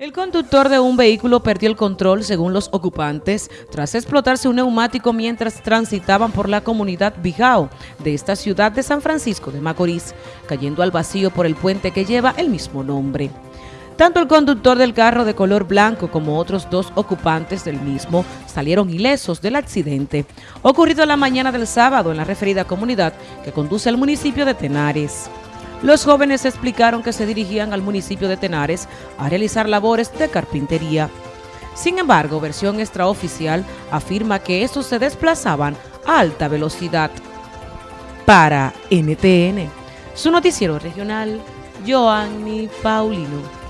El conductor de un vehículo perdió el control, según los ocupantes, tras explotarse un neumático mientras transitaban por la comunidad Bijao de esta ciudad de San Francisco de Macorís, cayendo al vacío por el puente que lleva el mismo nombre. Tanto el conductor del carro de color blanco como otros dos ocupantes del mismo salieron ilesos del accidente, ocurrido la mañana del sábado en la referida comunidad que conduce al municipio de Tenares. Los jóvenes explicaron que se dirigían al municipio de Tenares a realizar labores de carpintería. Sin embargo, versión extraoficial afirma que estos se desplazaban a alta velocidad. Para NTN, su noticiero regional, Joanny Paulino.